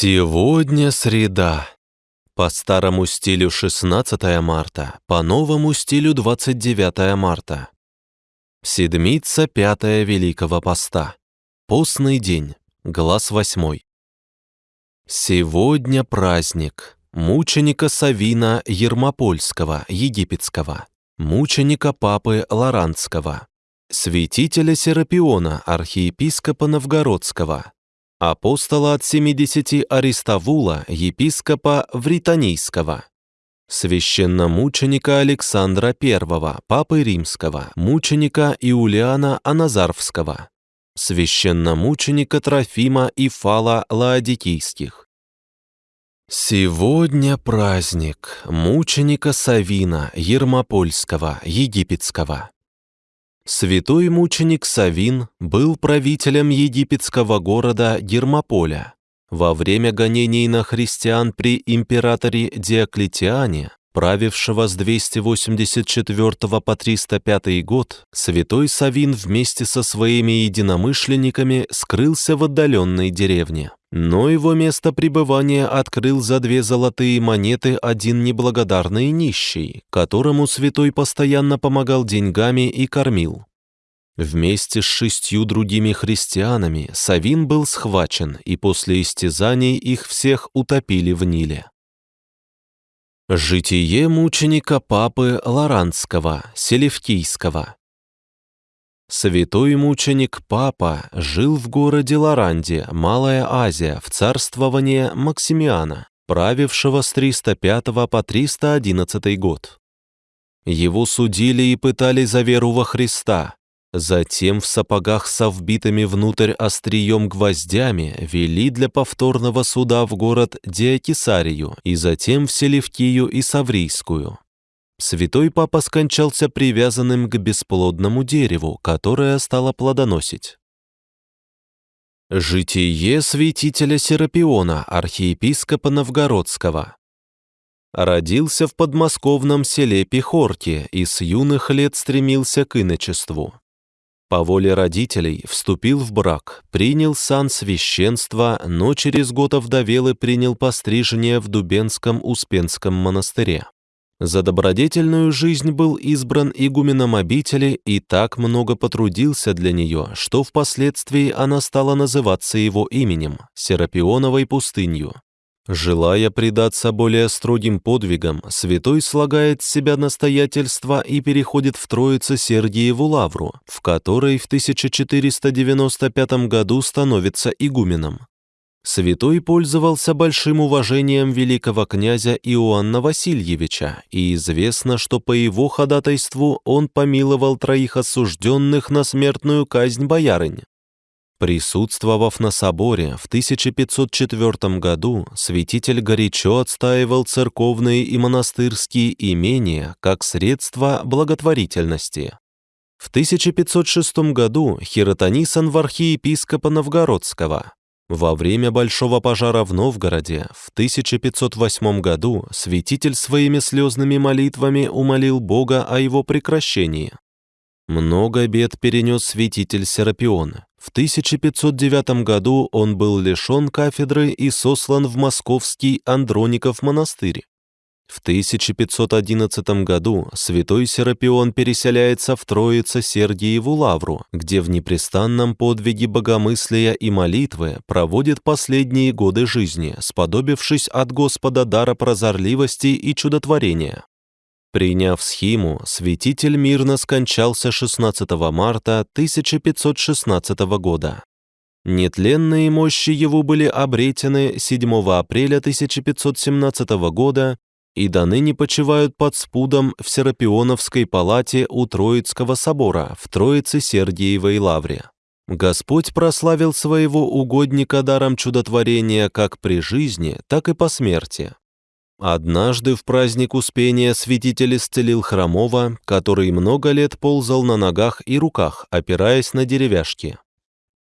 Сегодня среда. По старому стилю 16 марта, по новому стилю 29 марта. Седмица пятая Великого Поста. Постный день. Глаз восьмой. Сегодня праздник мученика Савина Ермопольского, египетского, мученика Папы Лоранского, святителя Серапиона, архиепископа Новгородского, апостола от 70 Аристовула, епископа Вританийского, священномученика Александра I, папы Римского, мученика Иулиана Аназарвского, священномученика Трофима и Фала Лаодикийских. Сегодня праздник мученика Савина Ермопольского, египетского. Святой мученик Савин был правителем египетского города Гермополя. Во время гонений на христиан при императоре Диоклетиане, правившего с 284 по 305 год, святой Савин вместе со своими единомышленниками скрылся в отдаленной деревне. Но его место пребывания открыл за две золотые монеты один неблагодарный нищий, которому святой постоянно помогал деньгами и кормил. Вместе с шестью другими христианами Савин был схвачен, и после истязаний их всех утопили в Ниле. Житие мученика Папы Лоранского, Селевкийского Святой мученик Папа жил в городе Лоранде, Малая Азия, в царствование Максимиана, правившего с 305 по 311 год. Его судили и пытали за веру во Христа. Затем в сапогах со вбитыми внутрь острием гвоздями вели для повторного суда в город Диокисарию и затем в Селевкию и Саврийскую. Святой Папа скончался привязанным к бесплодному дереву, которое стало плодоносить. Житие святителя Серапиона, архиепископа Новгородского. Родился в подмосковном селе Пехорки и с юных лет стремился к иночеству. По воле родителей вступил в брак, принял сан священства, но через год овдовел и принял пострижение в Дубенском Успенском монастыре. За добродетельную жизнь был избран игуменом обители и так много потрудился для нее, что впоследствии она стала называться его именем – Серапионовой пустынью. Желая предаться более строгим подвигам, святой слагает с себя настоятельство и переходит в Троице Сергиеву Лавру, в которой в 1495 году становится игуменом. Святой пользовался большим уважением великого князя Иоанна Васильевича, и известно, что по его ходатайству он помиловал троих осужденных на смертную казнь боярынь. Присутствовав на соборе в 1504 году, святитель горячо отстаивал церковные и монастырские имения как средство благотворительности. В 1506 году хиротонисан в архиепископа Новгородского, во время Большого пожара в Новгороде в 1508 году святитель своими слезными молитвами умолил Бога о его прекращении. Много бед перенес святитель Серапион. В 1509 году он был лишен кафедры и сослан в московский Андроников монастырь. В 1511 году святой Серапион переселяется в Троице Сергиеву Лавру, где в непрестанном подвиге богомыслия и молитвы проводит последние годы жизни, сподобившись от Господа дара прозорливости и чудотворения. Приняв схиму, святитель мирно скончался 16 марта 1516 года. Нетленные мощи его были обретены 7 апреля 1517 года и до ныне почивают под спудом в Серапионовской палате у Троицкого собора в Троице Сергиевой Лавре. Господь прославил своего угодника даром чудотворения как при жизни, так и по смерти. Однажды в праздник Успения святитель исцелил хромого, который много лет ползал на ногах и руках, опираясь на деревяшки.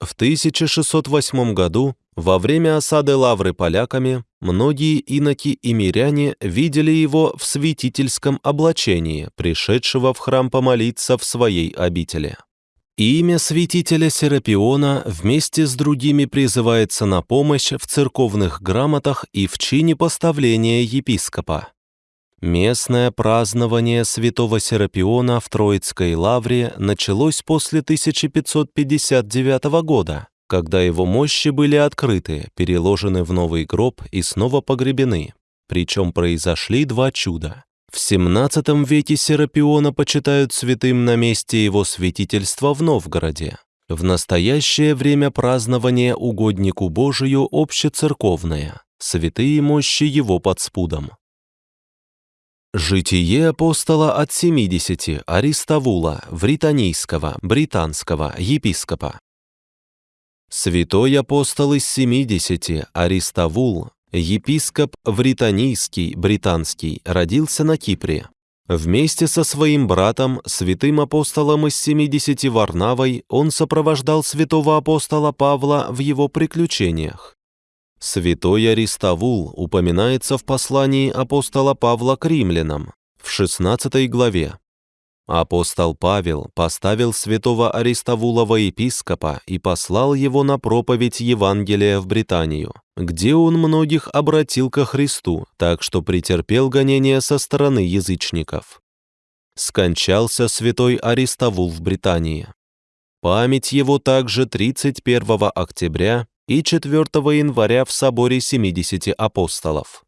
В 1608 году, во время осады Лавры поляками, многие иноки и миряне видели его в святительском облачении, пришедшего в храм помолиться в своей обители. Имя святителя Серапиона вместе с другими призывается на помощь в церковных грамотах и в чине поставления епископа. Местное празднование святого Серапиона в Троицкой лавре началось после 1559 года, когда его мощи были открыты, переложены в новый гроб и снова погребены. Причем произошли два чуда. В XVII веке Серапиона почитают святым на месте его святительства в Новгороде. В настоящее время празднование угоднику Божию общецерковное, святые мощи его под спудом. Житие апостола от 70 Аристовула, Вританийского, британского, епископа. Святой апостол из 70 Аристовул, епископ Вританийский, британский, родился на Кипре. Вместе со своим братом, святым апостолом из 70 Варнавой, он сопровождал святого апостола Павла в его приключениях. Святой Аристовул упоминается в послании апостола Павла к римлянам в 16 главе. Апостол Павел поставил святого Аристовула во епископа и послал его на проповедь Евангелия в Британию, где он многих обратил ко Христу, так что претерпел гонения со стороны язычников. Скончался святой Аристовул в Британии. Память его также 31 октября и 4 января в соборе 70 апостолов.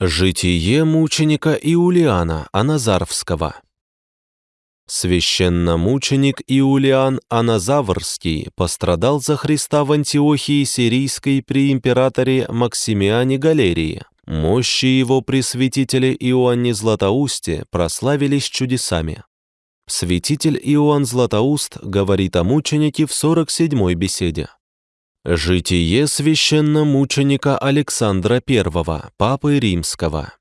Житие мученика Иулиана Аназарвского Священномученик Иулиан Аназаврский пострадал за Христа в Антиохии Сирийской при императоре Максимиане Галерии. Мощи его пресвятителя Иоанне Златоусте прославились чудесами. Святитель Иоанн Златоуст говорит о мученике в 47-й беседе. Житие священномученика Александра I, Папы Римского.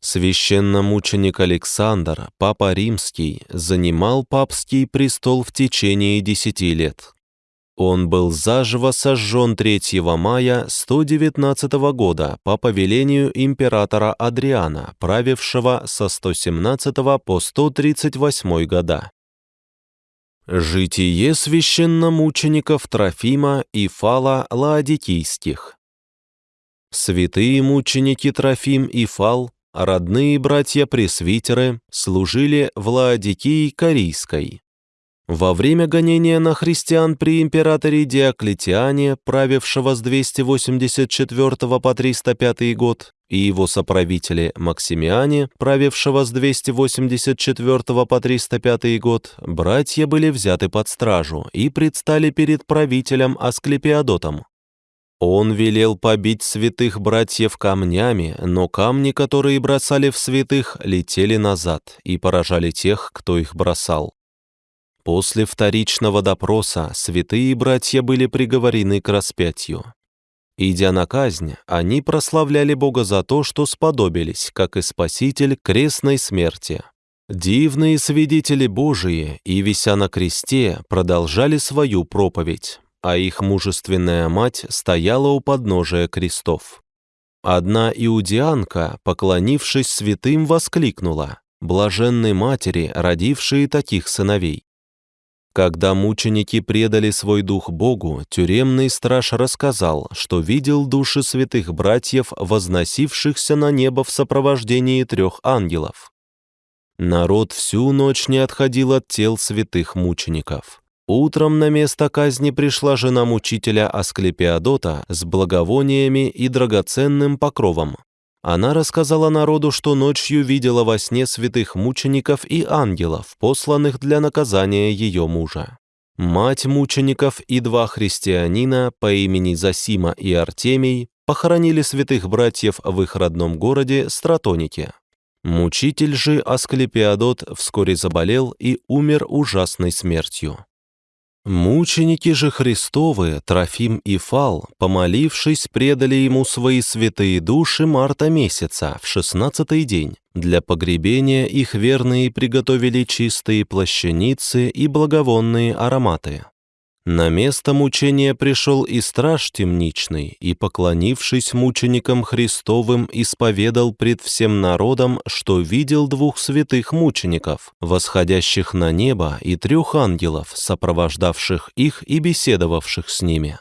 Священномученик Александр, Папа Римский, занимал папский престол в течение десяти лет. Он был заживо сожжен 3 мая 119 года по повелению императора Адриана, правившего со 117 по 138 года. Житие священномучеников Трофима и Фала Лаодикийских. Святые мученики Трофим и Фал, родные братья-пресвитеры, служили в Лаодикии Корейской. Во время гонения на христиан при императоре Диоклетиане, правившего с 284 по 305 год, и его соправителе Максимиане, правившего с 284 по 305 год, братья были взяты под стражу и предстали перед правителем Асклепиадотом. Он велел побить святых братьев камнями, но камни, которые бросали в святых, летели назад и поражали тех, кто их бросал. После вторичного допроса святые братья были приговорены к распятию. Идя на казнь, они прославляли Бога за то, что сподобились, как и Спаситель, крестной смерти. Дивные свидетели Божии и, вися на кресте, продолжали свою проповедь, а их мужественная мать стояла у подножия крестов. Одна иудианка, поклонившись святым, воскликнула «Блаженной матери, родившие таких сыновей». Когда мученики предали свой дух Богу, тюремный страж рассказал, что видел души святых братьев, возносившихся на небо в сопровождении трех ангелов. Народ всю ночь не отходил от тел святых мучеников. Утром на место казни пришла жена мучителя Асклепиадота с благовониями и драгоценным покровом. Она рассказала народу, что ночью видела во сне святых мучеников и ангелов, посланных для наказания ее мужа. Мать мучеников и два христианина по имени Засима и Артемий похоронили святых братьев в их родном городе Стратонике. Мучитель же Асклепиадот вскоре заболел и умер ужасной смертью. Мученики же Христовы, Трофим и Фал, помолившись, предали ему свои святые души марта месяца, в шестнадцатый день. Для погребения их верные приготовили чистые плащаницы и благовонные ароматы. На место мучения пришел и страж темничный, и, поклонившись мученикам Христовым, исповедал пред всем народом, что видел двух святых мучеников, восходящих на небо, и трех ангелов, сопровождавших их и беседовавших с ними.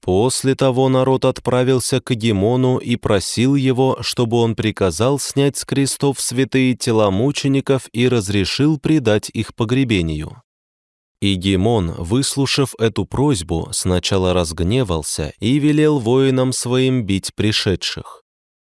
После того народ отправился к Гемону и просил его, чтобы он приказал снять с крестов святые тела мучеников и разрешил предать их погребению. И Гемон, выслушав эту просьбу, сначала разгневался и велел воинам своим бить пришедших.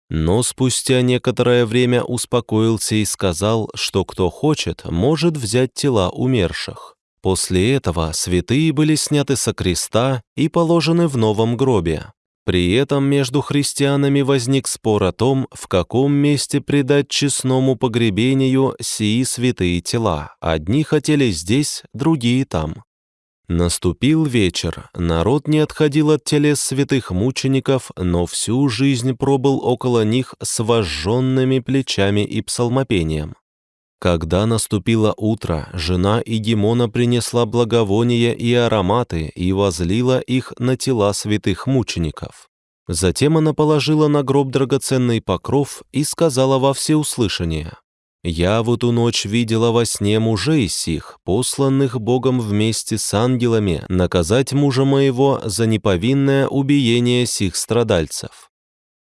Но спустя некоторое время успокоился и сказал, что кто хочет, может взять тела умерших. После этого святые были сняты со креста и положены в новом гробе. При этом между христианами возник спор о том, в каком месте предать честному погребению сии святые тела. Одни хотели здесь, другие там. Наступил вечер, народ не отходил от телес святых мучеников, но всю жизнь пробыл около них с вожженными плечами и псалмопением. Когда наступило утро, жена Игимона принесла благовония и ароматы и возлила их на тела святых мучеников. Затем она положила на гроб драгоценный покров и сказала во всеуслышание, «Я в эту ночь видела во сне мужей сих, посланных Богом вместе с ангелами, наказать мужа моего за неповинное убиение сих страдальцев.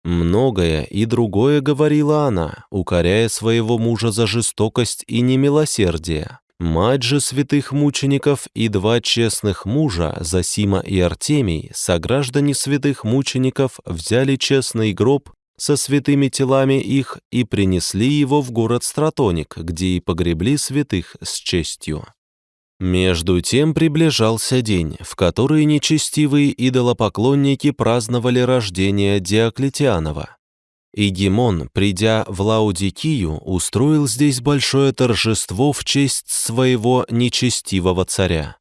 Многое и другое говорила она, укоряя своего мужа за жестокость и немилосердие. Мать же святых мучеников и два честных мужа, Засима и Артемий, сограждане святых мучеников, взяли честный гроб со святыми телами их и принесли его в город Стратоник, где и погребли святых с честью. Между тем приближался день, в который нечестивые идолопоклонники праздновали рождение Диоклетианова. И Гимон, придя в Лаудикию, устроил здесь большое торжество в честь своего нечестивого царя.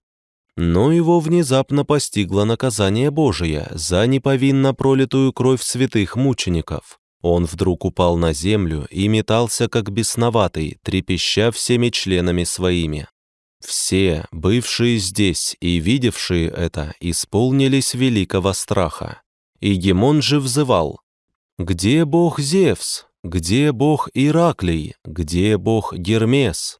Но его внезапно постигло наказание Божие за неповинно пролитую кровь святых мучеников. Он вдруг упал на землю и метался, как бесноватый, трепеща всеми членами своими. Все, бывшие здесь и видевшие это, исполнились великого страха. И Гемон же взывал, «Где бог Зевс? Где бог Ираклий? Где бог Гермес?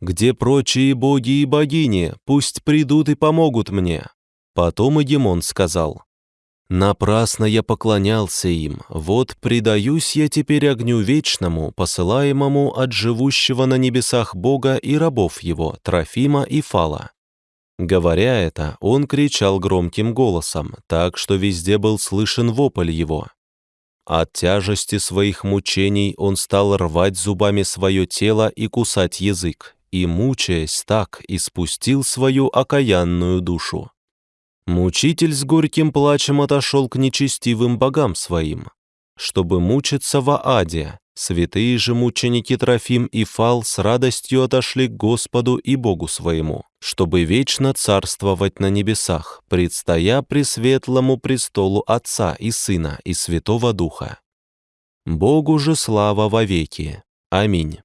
Где прочие боги и богини? Пусть придут и помогут мне». Потом Эгемон сказал, Напрасно я поклонялся им, вот предаюсь я теперь огню вечному, посылаемому от живущего на небесах Бога и рабов его, Трофима и Фала». Говоря это, он кричал громким голосом, так что везде был слышен вопль его. От тяжести своих мучений он стал рвать зубами свое тело и кусать язык, и, мучаясь так, испустил свою окаянную душу. Мучитель с горьким плачем отошел к нечестивым богам своим, чтобы мучиться в Аде. Святые же мученики Трофим и Фал с радостью отошли к Господу и Богу своему, чтобы вечно царствовать на небесах, предстоя пресветлому престолу Отца и Сына и Святого Духа. Богу же слава вовеки. Аминь.